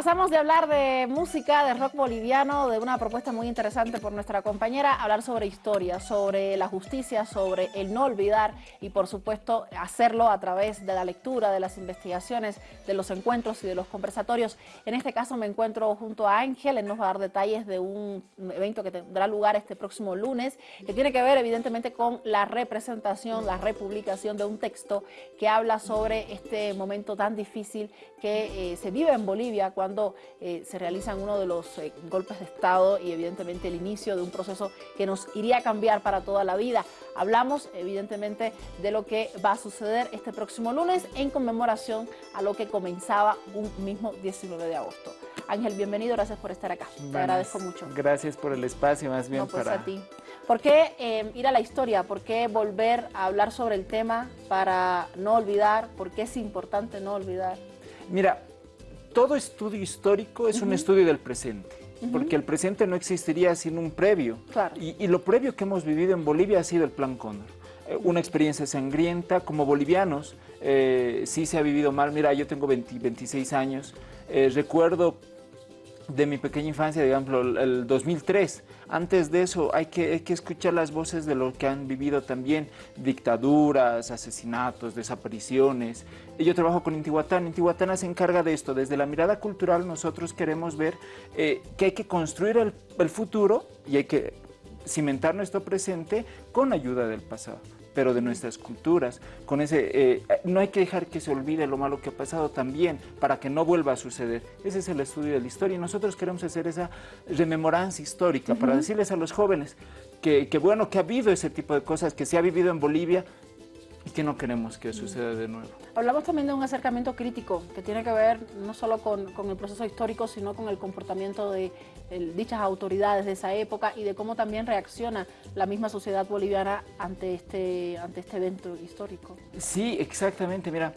Pasamos de hablar de música, de rock boliviano, de una propuesta muy interesante por nuestra compañera, hablar sobre historia, sobre la justicia, sobre el no olvidar y por supuesto hacerlo a través de la lectura, de las investigaciones, de los encuentros y de los conversatorios. En este caso me encuentro junto a Ángel, él nos va a dar detalles de un evento que tendrá lugar este próximo lunes, que tiene que ver evidentemente con la representación, la republicación de un texto que habla sobre este momento tan difícil que eh, se vive en Bolivia cuando eh, se realizan uno de los eh, golpes de Estado y evidentemente el inicio de un proceso que nos iría a cambiar para toda la vida. Hablamos evidentemente de lo que va a suceder este próximo lunes en conmemoración a lo que comenzaba un mismo 19 de agosto. Ángel, bienvenido, gracias por estar acá. Te agradezco mucho. Gracias por el espacio, más bien pues para... a ti. ¿Por qué eh, ir a la historia? ¿Por qué volver a hablar sobre el tema para no olvidar? ¿Por qué es importante no olvidar? Mira, todo estudio histórico es un estudio del presente, porque el presente no existiría sin un previo. Y, lo previo que hemos vivido en Bolivia ha sido el Plan Cóndor. Eh, una experiencia sangrienta, como bolivianos, eh, sí se ha vivido mal. Mira, yo tengo 26 años, eh, recuerdo de mi pequeña infancia, digamos, el 2003. Antes de eso hay que, hay que escuchar las voces de lo que han vivido también, dictaduras, asesinatos, desapariciones. Yo trabajo con Intihuatán, Intihuatana se encarga de esto. Desde la mirada cultural nosotros queremos ver eh, que hay que construir el futuro y hay que cimentar nuestro presente con ayuda del pasado pero de nuestras culturas. Con ese, eh, no hay que dejar que se olvide lo malo que ha pasado también, para que no vuelva a suceder. Ese es el estudio de la historia y nosotros queremos hacer esa rememorancia histórica para decirles a los jóvenes que, que, bueno, que ha habido ese tipo de cosas, que se ha vivido en Bolivia, y que no queremos que suceda de nuevo. Hablamos también de un acercamiento crítico que tiene que ver no solo con, el proceso histórico, sino con el comportamiento de dichas autoridades de esa época y de cómo también reacciona la misma sociedad boliviana ante este, ante este evento histórico. Sí, exactamente. Mira,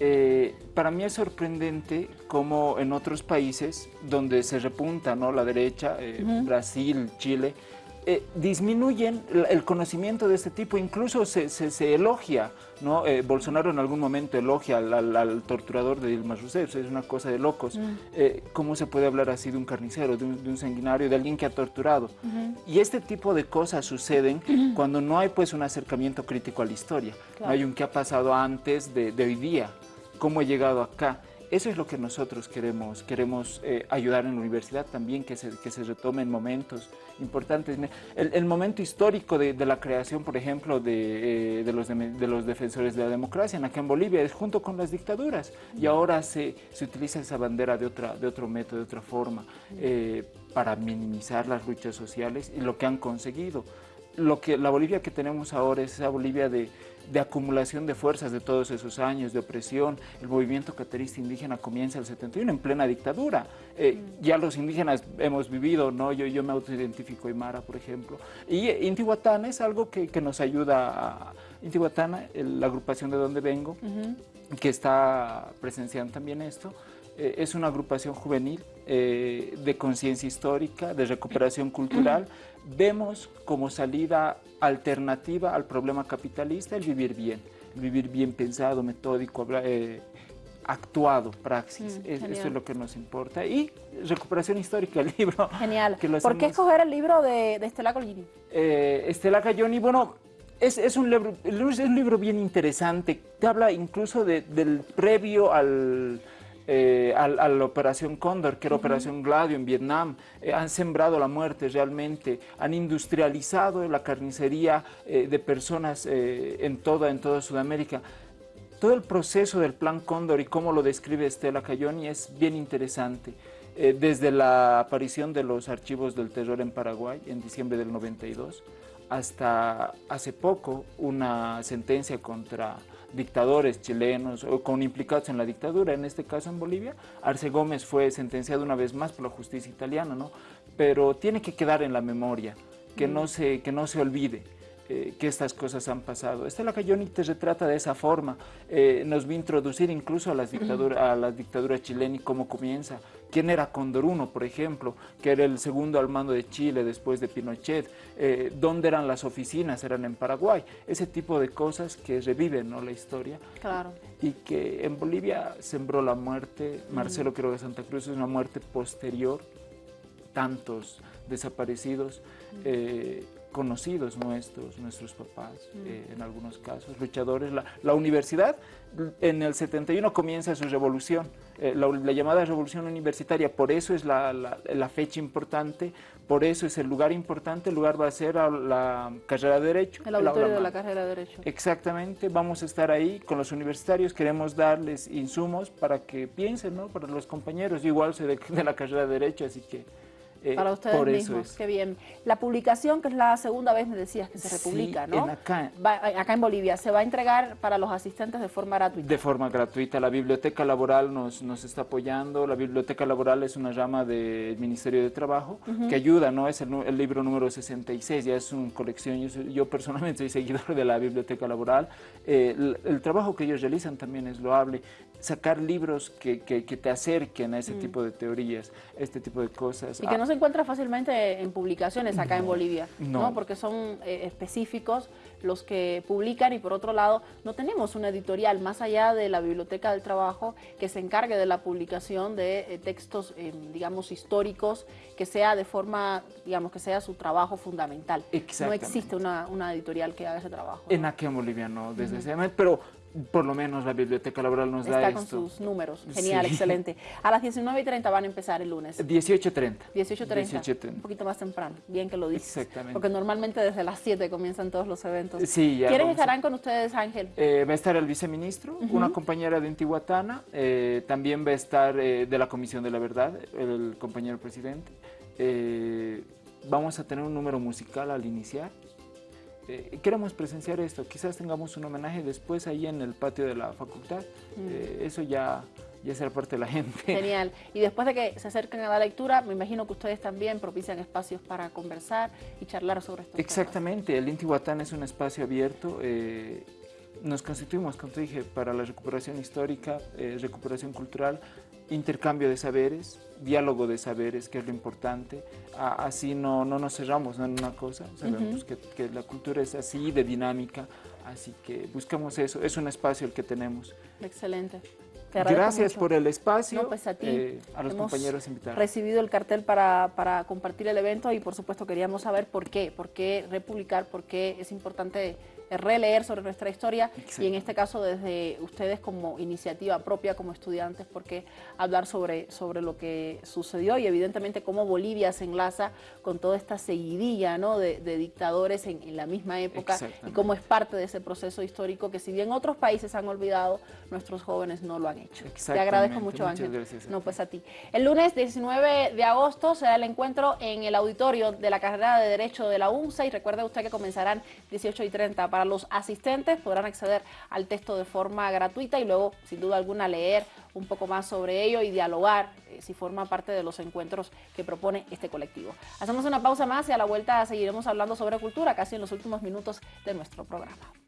eh, para mí es sorprendente cómo en otros países donde se repunta ¿no? la derecha, eh, Brasil, Chile, eh, disminuyen el conocimiento de este tipo, incluso se, se, elogia, ¿no? Eh, Bolsonaro en algún momento elogia al, torturador de Dilma Rousseff, es una cosa de locos. Mm. Eh, ¿Cómo se puede hablar así de un carnicero, de un, sanguinario, de alguien que ha torturado? Y este tipo de cosas suceden cuando no hay pues un acercamiento crítico a la historia, no hay un qué ha pasado antes de, de hoy día, cómo he llegado acá. Eso es lo que nosotros queremos, queremos eh, ayudar en la universidad también, que se, que se retomen momentos importantes. El, momento histórico de, la creación, por ejemplo, de, eh, de, los de, los defensores de la democracia en acá en Bolivia es junto con las dictaduras. Y ahora se, se utiliza esa bandera de, otra, de otro método, de otra forma, eh, para minimizar las luchas sociales y lo que han conseguido. Lo que, la Bolivia que tenemos ahora es esa Bolivia de, de, acumulación de fuerzas de todos esos años, de opresión. El movimiento caterista indígena comienza el 71 en plena dictadura. Eh, ya los indígenas hemos vivido, ¿no? yo, yo me autoidentifico Aymara, por ejemplo. Y Intihuatana es algo que, que nos ayuda a... Intihuatana, la agrupación de donde vengo, que está presenciando también esto, eh, es una agrupación juvenil eh, de conciencia histórica, de recuperación cultural, vemos como salida alternativa al problema capitalista el vivir bien, el vivir bien pensado, metódico, eh, actuado, praxis. Mm, eso es lo que nos importa. Y recuperación histórica, el libro. Genial. ¿Por qué escoger el libro de, Estela Collini? Eh, Estela Cayoni, bueno, es, un libro, es un libro bien interesante. Te habla incluso del previo al eh, a, la Operación Cóndor, que era Operación Gladio en Vietnam, eh, han sembrado la muerte realmente, han industrializado la carnicería eh, de personas en, toda, en toda Sudamérica. Todo el proceso del Plan Cóndor y cómo lo describe Estela Cayoni es bien interesante. desde la aparición de los archivos del terror en Paraguay en diciembre del 92, hasta hace poco una sentencia contra dictadores chilenos o con implicados en la dictadura, en este caso en Bolivia. Arce Gómez fue sentenciado una vez más por la justicia italiana, ¿no? pero tiene que quedar en la memoria, que, no, se, que no se olvide. Eh, que estas cosas han pasado. Estela Cayoni te retrata de esa forma, eh, nos va a introducir incluso a, las dictadura, a la dictadura chilena y cómo comienza. ¿Quién era Condor por ejemplo, que era el segundo al mando de Chile después de Pinochet? Eh, ¿Dónde eran las oficinas? Eran en Paraguay. Ese tipo de cosas que reviven ¿no? la historia. Claro. Y que en Bolivia sembró la muerte. Marcelo creo que Santa Cruz es una muerte posterior. Tantos desaparecidos conocidos nuestros, nuestros papás, mm. eh, en algunos casos, luchadores. La, universidad en el 71 comienza su revolución, eh, la, llamada revolución universitaria, por eso es la, la, fecha importante, por eso es el lugar importante, el lugar va a ser la carrera de Derecho. El auditorio de la carrera de Derecho. Exactamente, vamos a estar ahí con los universitarios, queremos darles insumos para que piensen, ¿no? Para los compañeros, yo igual soy de, de la carrera de Derecho, así que eh, Para ustedes mismos, qué bien. La publicación, que es la segunda vez, me decías, que se republica, ¿no? En acá. acá en Bolivia, ¿se va a entregar para los asistentes de forma gratuita? De forma gratuita. La Biblioteca Laboral nos, nos está apoyando. La Biblioteca Laboral es una rama del Ministerio de Trabajo que ayuda, ¿no? Es el, libro número 66, ya es una colección. Yo, personalmente soy seguidor de la Biblioteca Laboral. Eh, el, trabajo que ellos realizan también es loable. Sacar libros que, que, te acerquen a ese mm. tipo de teorías, este tipo de cosas. Y que no se encuentra fácilmente en publicaciones acá en Bolivia, no. Porque son eh, específicos los que publican y por otro lado no tenemos una editorial más allá de la Biblioteca del Trabajo que se encargue de la publicación de eh, textos, eh, digamos, históricos, que sea de forma, digamos, que sea su trabajo fundamental. No existe una, editorial que haga ese trabajo. En aquí en Bolivia no, desde ese momento, pero por lo menos la biblioteca laboral nos da esto. con sus números, genial, excelente. A las 19 y 30 van a empezar el lunes. 18.30. 18.30, un poquito más temprano, bien que lo dices. Exactamente. Porque normalmente desde las 7 comienzan todos los eventos. Sí, ya ¿Quiénes estarán con ustedes, Ángel? Eh, va a estar el viceministro, una compañera de Intihuatana, eh, también va a estar eh, de la Comisión de la Verdad, el compañero presidente. vamos a tener un número musical al iniciar. Eh, queremos presenciar esto, quizás tengamos un homenaje después ahí en el patio de la facultad, mm. eh, eso ya, ya será parte de la gente. Genial, y después de que se acerquen a la lectura, me imagino que ustedes también propician espacios para conversar y charlar sobre esto. Exactamente, el Intihuatán es un espacio abierto, eh, nos constituimos, como te dije, para la recuperación histórica, recuperación cultural, intercambio de saberes, diálogo de saberes, que es lo importante. así no, no nos cerramos en una cosa, sabemos que, que, la cultura es así, de dinámica, así que buscamos eso, es un espacio el que tenemos. Excelente. Gracias por el espacio, pues a, ti. Eh, a los compañeros invitados. recibido el cartel para, para compartir el evento y por supuesto queríamos saber por qué, por qué republicar, por qué es importante releer sobre nuestra historia y en este caso desde ustedes como iniciativa propia, como estudiantes, porque hablar sobre, sobre lo que sucedió y evidentemente cómo Bolivia se enlaza con toda esta seguidilla ¿no? de, dictadores en, la misma época y cómo es parte de ese proceso histórico que si bien otros países han olvidado, nuestros jóvenes no lo han hecho. Te agradezco mucho, Ángel. no, pues a ti. El lunes 19 de agosto será el encuentro en el auditorio de la carrera de Derecho de la UNSA y recuerde usted que comenzarán 18 y 30 para los asistentes podrán acceder al texto de forma gratuita y luego, sin duda alguna, leer un poco más sobre ello y dialogar eh, si forma parte de los encuentros que propone este colectivo. Hacemos una pausa más y a la vuelta seguiremos hablando sobre cultura casi en los últimos minutos de nuestro programa.